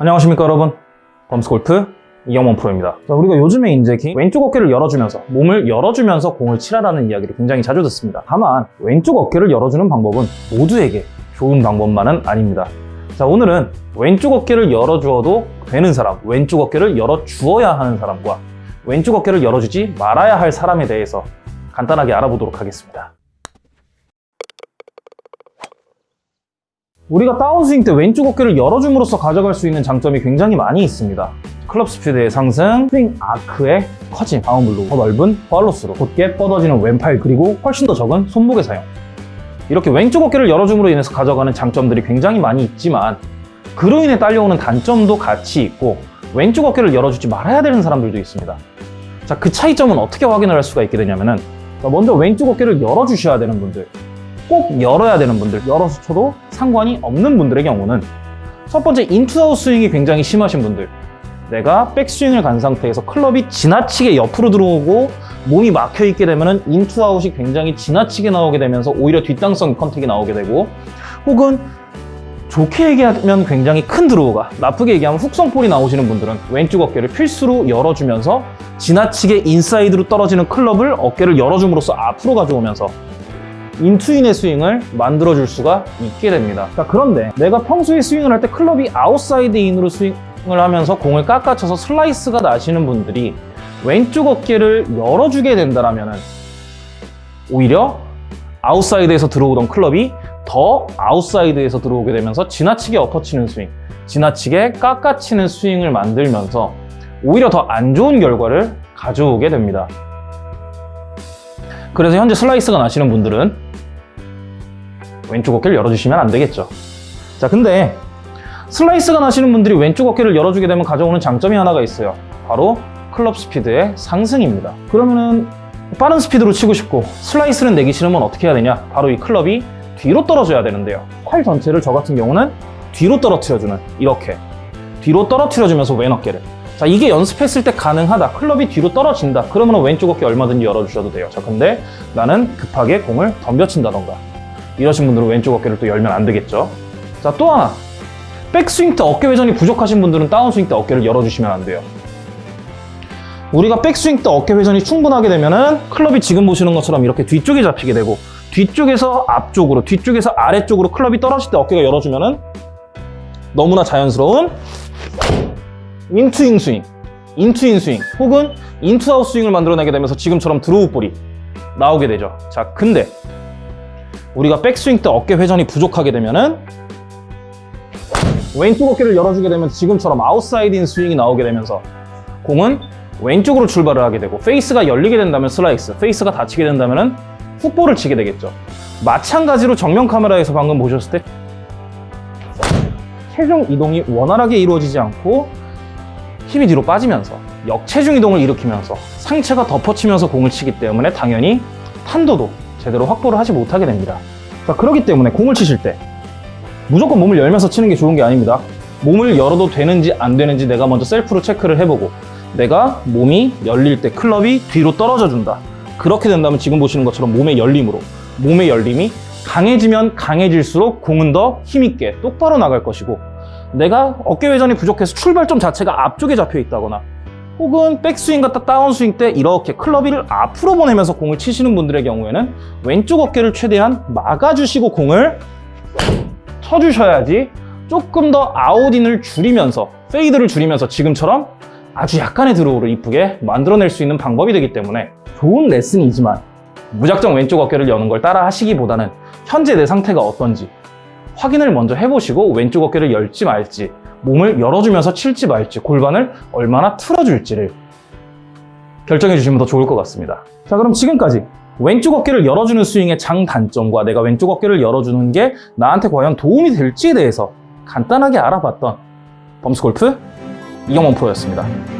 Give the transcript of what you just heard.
안녕하십니까 여러분. 범스골프 이영원 프로입니다. 자, 우리가 요즘에 이제 기- 왼쪽 어깨를 열어주면서 몸을 열어주면서 공을 치라라는 이야기를 굉장히 자주 듣습니다. 다만 왼쪽 어깨를 열어주는 방법은 모두에게 좋은 방법만은 아닙니다. 자 오늘은 왼쪽 어깨를 열어주어도 되는 사람 왼쪽 어깨를 열어주어야 하는 사람과 왼쪽 어깨를 열어주지 말아야 할 사람에 대해서 간단하게 알아보도록 하겠습니다 우리가 다운스윙 때 왼쪽 어깨를 열어줌으로써 가져갈 수 있는 장점이 굉장히 많이 있습니다. 클럽 스피드의 상승, 스윙 아크의 커짐, 다운블로, 더 넓은 팔로스로, 곧게 뻗어지는 왼팔 그리고 훨씬 더 적은 손목의 사용. 이렇게 왼쪽 어깨를 열어줌으로 인해서 가져가는 장점들이 굉장히 많이 있지만 그로 인해 딸려오는 단점도 같이 있고 왼쪽 어깨를 열어주지 말아야 되는 사람들도 있습니다. 자, 그 차이점은 어떻게 확인을 할 수가 있게 되냐면은 자, 먼저 왼쪽 어깨를 열어주셔야 되는 분들 꼭 열어야 되는 분들, 열어서 쳐도 상관이 없는 분들의 경우는 첫 번째 in to out 스윙이 굉장히 심하신 분들 내가 백스윙을 간 상태에서 클럽이 지나치게 옆으로 들어오고 몸이 막혀 있게 되면 in to out이 굉장히 지나치게 나오게 되면서 오히려 뒷땅성 contact이 나오게 되고 혹은 좋게 얘기하면 굉장히 큰 draw가 나쁘게 얘기하면 훅성볼이 나오시는 분들은 왼쪽 어깨를 필수로 열어주면서 지나치게 인사이드로 떨어지는 클럽을 어깨를 열어줌으로써 앞으로 가져오면서 in to in의 스윙을 만들어줄 수가 있게 됩니다. 자, 그런데 내가 평소에 스윙을 할 때 클럽이 outside in으로 스윙을 하면서 공을 깎아쳐서 슬라이스가 나시는 분들이 왼쪽 어깨를 열어주게 된다면 오히려 아웃사이드에서 들어오던 클럽이 더 아웃사이드에서 들어오게 되면서 지나치게 엎어치는 스윙, 지나치게 깎아치는 스윙을 만들면서 오히려 더 안 좋은 결과를 가져오게 됩니다. 그래서 현재 슬라이스가 나시는 분들은 왼쪽 어깨를 열어주시면 안 되겠죠. 자, 근데 슬라이스가 나시는 분들이 왼쪽 어깨를 열어주게 되면 가져오는 장점이 하나가 있어요. 바로 클럽 스피드의 상승입니다. 그러면은 빠른 스피드로 치고 싶고 슬라이스는 내기 싫으면 어떻게 해야 되냐? 바로 이 클럽이 뒤로 떨어져야 되는데요. 팔 전체를 저 같은 경우는 뒤로 떨어뜨려주는 이렇게 뒤로 떨어뜨려주면서 왼 어깨를 자 이게 연습했을 때 가능하다 클럽이 뒤로 떨어진다 그러면 왼쪽 어깨 얼마든지 열어주셔도 돼요 자 근데 나는 급하게 공을 덤벼친다던가 이러신 분들은 왼쪽 어깨를 또 열면 안 되겠죠? 자 또 하나. 백스윙 때 어깨 회전이 부족하신 분들은 다운스윙 때 어깨를 열어주시면 안 돼요. 우리가 백스윙 때 어깨 회전이 충분하게 되면은 클럽이 지금 보시는 것처럼 이렇게 뒤쪽에 잡히게 되고 뒤쪽에서 앞쪽으로 뒤쪽에서 아래쪽으로 클럽이 떨어질 때 어깨가 열어주면은 너무나 자연스러운 인투인 스윙, in to in 스윙 혹은 in to out 스윙을 만들어내게 되면서 지금처럼 draw 볼이 나오게 되죠. 자, 근데 우리가 백스윙 때 어깨 회전이 부족하게 되면은 왼쪽 어깨를 열어주게 되면 지금처럼 outside in 스윙이 나오게 되면서 공은 왼쪽으로 출발을 하게 되고 페이스가 열리게 된다면 슬라이스, 페이스가 닫히게 된다면 훅볼을 치게 되겠죠. 마찬가지로 정면 카메라에서 방금 보셨을 때 체중 이동이 원활하게 이루어지지 않고 힘이 뒤로 빠지면서 역체중 이동을 일으키면서 상체가 덮어치면서 공을 치기 때문에 당연히 탄도도 제대로 확보를 하지 못하게 됩니다. 자, 그렇기 때문에 공을 치실 때 무조건 몸을 열면서 치는 게 좋은 게 아닙니다. 몸을 열어도 되는지 안 되는지 내가 먼저 셀프로 체크를 해보고 내가 몸이 열릴 때 클럽이 뒤로 떨어져 준다. 그렇게 된다면 지금 보시는 것처럼 몸의 열림으로 몸의 열림이 강해지면 강해질수록 공은 더 힘있게 똑바로 나갈 것이고 내가 어깨 회전이 부족해서 출발점 자체가 앞쪽에 잡혀 있다거나 혹은 백스윙 같다 다운스윙 때 이렇게 클럽을 앞으로 보내면서 공을 치시는 분들의 경우에는 왼쪽 어깨를 최대한 막아주시고 공을 쳐주셔야지 조금 더 out in을 줄이면서 fade를 줄이면서 지금처럼 아주 약간의 draw를 이쁘게 만들어낼 수 있는 방법이 되기 때문에 좋은 레슨이지만 무작정 왼쪽 어깨를 여는 걸 따라 하시기보다는 현재 내 상태가 어떤지 확인을 먼저 해보시고 왼쪽 어깨를 열지 말지 몸을 열어주면서 칠지 말지 골반을 얼마나 틀어줄지를 결정해 주시면 더 좋을 것 같습니다. 자 그럼 지금까지 왼쪽 어깨를 열어주는 스윙의 장단점과 내가 왼쪽 어깨를 열어주는 게 나한테 과연 도움이 될지에 대해서 간단하게 알아봤던 범스골프 이경원 프로였습니다